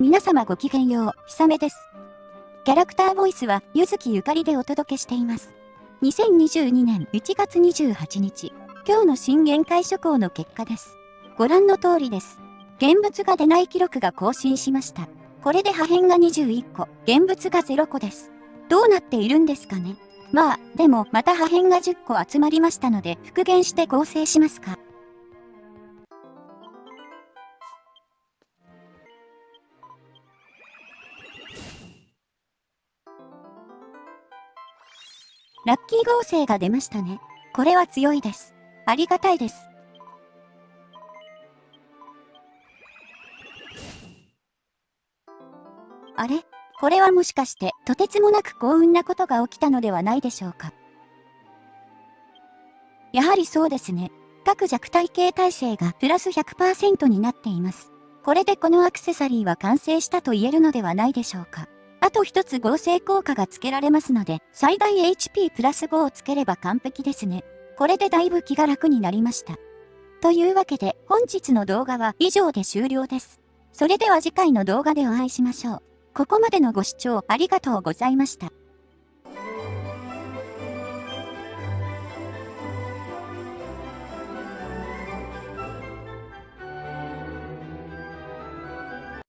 皆様ごきげんよう、ひさめです。キャラクターボイスは、ゆずきゆかりでお届けしています。2022年1月28日、今日の新限界諸行の結果です。ご覧の通りです。現物が出ない記録が更新しました。これで破片が21個、現物が0個です。どうなっているんですかねまあ、でもまた破片が10個集まりましたので復元して合成しますか。ラッキー合成が出ましたね。これは強いです。ありがたいです。あれ？これはもしかして、とてつもなく幸運なことが起きたのではないでしょうか？やはりそうですね。各弱体系耐性がプラス100%になっています。これでこのアクセサリーは完成したと言えるのではないでしょうか？あと一つ合成効果がつけられますので、最大 HP プラス5をつければ完璧ですね。これでだいぶ気が楽になりました。というわけで、本日の動画は以上で終了です。それでは次回の動画でお会いしましょう。ここまでのご視聴ありがとうございました。